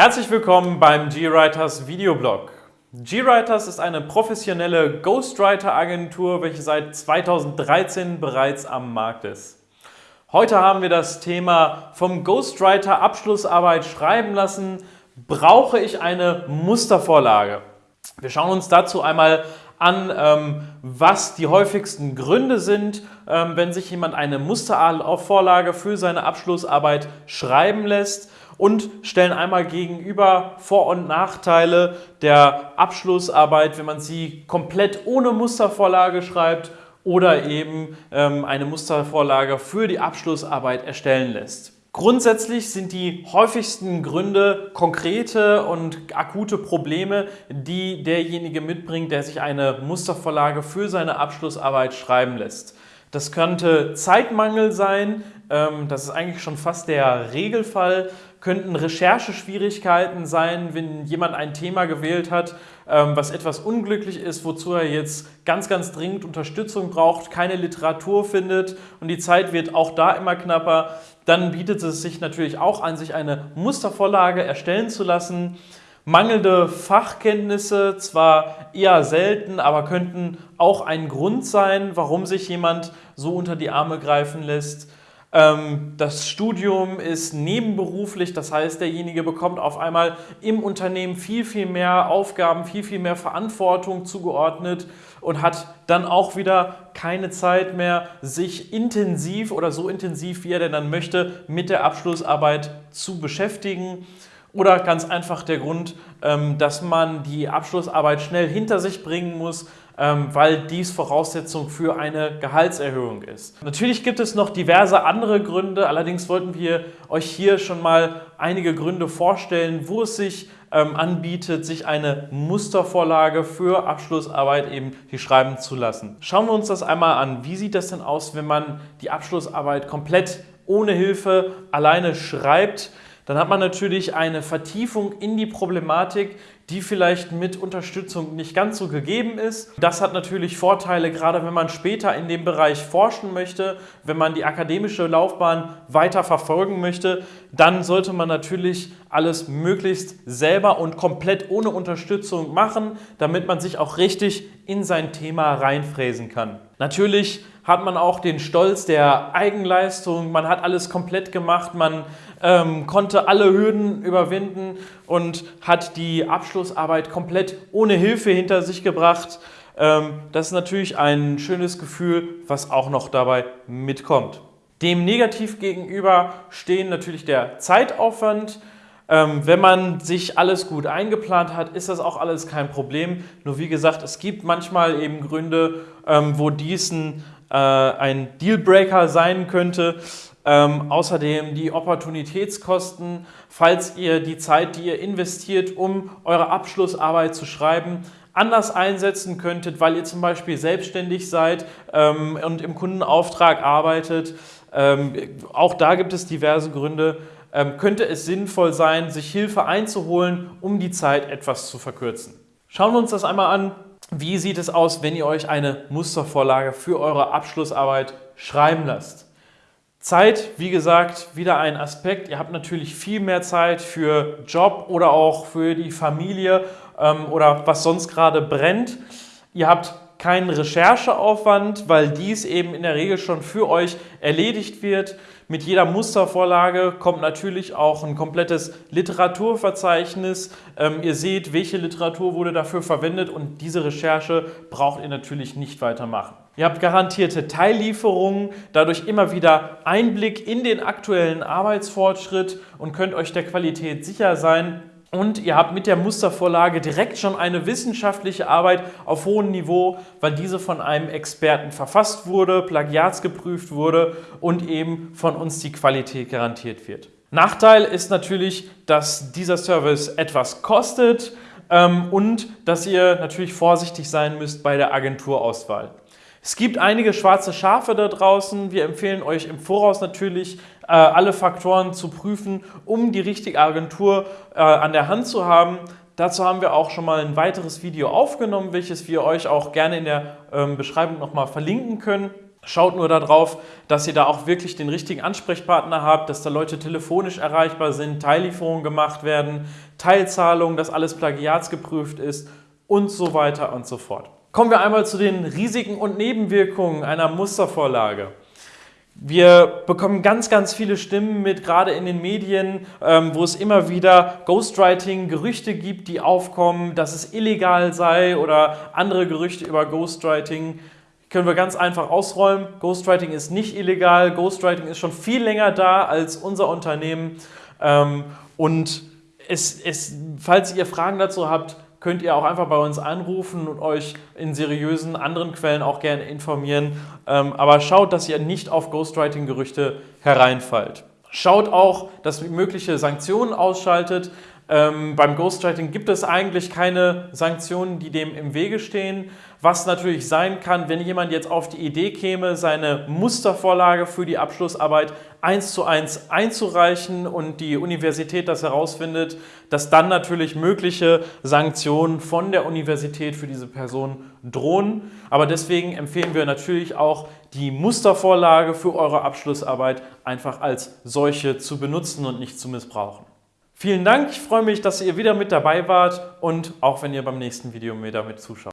Herzlich willkommen beim GWriters Videoblog. GWriters ist eine professionelle Ghostwriter-Agentur, welche seit 2013 bereits am Markt ist. Heute haben wir das Thema vom Ghostwriter Abschlussarbeit schreiben lassen. Brauche ich eine Mustervorlage? Wir schauen uns dazu einmal an, ähm, was die häufigsten Gründe sind, ähm, wenn sich jemand eine Mustervorlage für seine Abschlussarbeit schreiben lässt und stellen einmal gegenüber Vor- und Nachteile der Abschlussarbeit, wenn man sie komplett ohne Mustervorlage schreibt oder eben ähm, eine Mustervorlage für die Abschlussarbeit erstellen lässt. Grundsätzlich sind die häufigsten Gründe konkrete und akute Probleme, die derjenige mitbringt, der sich eine Mustervorlage für seine Abschlussarbeit schreiben lässt. Das könnte Zeitmangel sein, ähm, das ist eigentlich schon fast der Regelfall, könnten Rechercheschwierigkeiten sein, wenn jemand ein Thema gewählt hat, ähm, was etwas unglücklich ist, wozu er jetzt ganz, ganz dringend Unterstützung braucht, keine Literatur findet und die Zeit wird auch da immer knapper, dann bietet es sich natürlich auch an, sich eine Mustervorlage erstellen zu lassen. Mangelnde Fachkenntnisse, zwar eher selten, aber könnten auch ein Grund sein, warum sich jemand so unter die Arme greifen lässt. Ähm, das Studium ist nebenberuflich, das heißt, derjenige bekommt auf einmal im Unternehmen viel, viel mehr Aufgaben, viel, viel mehr Verantwortung zugeordnet und hat dann auch wieder keine Zeit mehr, sich intensiv oder so intensiv, wie er denn dann möchte, mit der Abschlussarbeit zu beschäftigen. Oder ganz einfach der Grund, ähm, dass man die Abschlussarbeit schnell hinter sich bringen muss, weil dies Voraussetzung für eine Gehaltserhöhung ist. Natürlich gibt es noch diverse andere Gründe, allerdings wollten wir euch hier schon mal einige Gründe vorstellen, wo es sich ähm, anbietet, sich eine Mustervorlage für Abschlussarbeit eben die schreiben zu lassen. Schauen wir uns das einmal an. Wie sieht das denn aus, wenn man die Abschlussarbeit komplett ohne Hilfe alleine schreibt? dann hat man natürlich eine Vertiefung in die Problematik, die vielleicht mit Unterstützung nicht ganz so gegeben ist. Das hat natürlich Vorteile, gerade wenn man später in dem Bereich forschen möchte, wenn man die akademische Laufbahn weiter verfolgen möchte, dann sollte man natürlich alles möglichst selber und komplett ohne Unterstützung machen, damit man sich auch richtig in sein Thema reinfräsen kann. Natürlich hat man auch den Stolz der Eigenleistung, man hat alles komplett gemacht, man ähm, konnte alle Hürden überwinden und hat die Abschlussarbeit komplett ohne Hilfe hinter sich gebracht. Ähm, das ist natürlich ein schönes Gefühl, was auch noch dabei mitkommt. Dem negativ gegenüber stehen natürlich der Zeitaufwand. Ähm, wenn man sich alles gut eingeplant hat, ist das auch alles kein Problem. Nur wie gesagt, es gibt manchmal eben Gründe, ähm, wo dies ein äh, ein Dealbreaker sein könnte. Ähm, außerdem die Opportunitätskosten, falls ihr die Zeit, die ihr investiert, um eure Abschlussarbeit zu schreiben, anders einsetzen könntet, weil ihr zum Beispiel selbstständig seid ähm, und im Kundenauftrag arbeitet. Ähm, auch da gibt es diverse Gründe. Ähm, könnte es sinnvoll sein, sich Hilfe einzuholen, um die Zeit etwas zu verkürzen. Schauen wir uns das einmal an. Wie sieht es aus, wenn ihr euch eine Mustervorlage für eure Abschlussarbeit schreiben lasst? Zeit, wie gesagt, wieder ein Aspekt. Ihr habt natürlich viel mehr Zeit für Job oder auch für die Familie ähm, oder was sonst gerade brennt. Ihr habt keinen Rechercheaufwand, weil dies eben in der Regel schon für euch erledigt wird. Mit jeder Mustervorlage kommt natürlich auch ein komplettes Literaturverzeichnis. Ähm, ihr seht, welche Literatur wurde dafür verwendet und diese Recherche braucht ihr natürlich nicht weitermachen. Ihr habt garantierte Teillieferungen, dadurch immer wieder Einblick in den aktuellen Arbeitsfortschritt und könnt euch der Qualität sicher sein, und ihr habt mit der Mustervorlage direkt schon eine wissenschaftliche Arbeit auf hohem Niveau, weil diese von einem Experten verfasst wurde, plagiatsgeprüft wurde und eben von uns die Qualität garantiert wird. Nachteil ist natürlich, dass dieser Service etwas kostet ähm, und dass ihr natürlich vorsichtig sein müsst bei der Agenturauswahl. Es gibt einige schwarze Schafe da draußen. Wir empfehlen euch im Voraus natürlich, äh, alle Faktoren zu prüfen, um die richtige Agentur äh, an der Hand zu haben. Dazu haben wir auch schon mal ein weiteres Video aufgenommen, welches wir euch auch gerne in der ähm, Beschreibung nochmal verlinken können. Schaut nur darauf, dass ihr da auch wirklich den richtigen Ansprechpartner habt, dass da Leute telefonisch erreichbar sind, Teillieferungen gemacht werden, Teilzahlungen, dass alles plagiatsgeprüft ist und so weiter und so fort. Kommen wir einmal zu den Risiken und Nebenwirkungen einer Mustervorlage. Wir bekommen ganz, ganz viele Stimmen mit, gerade in den Medien, ähm, wo es immer wieder Ghostwriting-Gerüchte gibt, die aufkommen, dass es illegal sei oder andere Gerüchte über Ghostwriting können wir ganz einfach ausräumen. Ghostwriting ist nicht illegal. Ghostwriting ist schon viel länger da als unser Unternehmen. Ähm, und es, es, falls ihr Fragen dazu habt, könnt ihr auch einfach bei uns anrufen und euch in seriösen anderen Quellen auch gerne informieren. Ähm, aber schaut, dass ihr nicht auf Ghostwriting-Gerüchte hereinfallt. Schaut auch, dass ihr mögliche Sanktionen ausschaltet. Ähm, beim Ghostwriting gibt es eigentlich keine Sanktionen, die dem im Wege stehen. Was natürlich sein kann, wenn jemand jetzt auf die Idee käme, seine Mustervorlage für die Abschlussarbeit eins zu eins einzureichen und die Universität das herausfindet, dass dann natürlich mögliche Sanktionen von der Universität für diese Person drohen. Aber deswegen empfehlen wir natürlich auch, die Mustervorlage für eure Abschlussarbeit einfach als solche zu benutzen und nicht zu missbrauchen. Vielen Dank, ich freue mich, dass ihr wieder mit dabei wart und auch wenn ihr beim nächsten Video wieder mit zuschaut.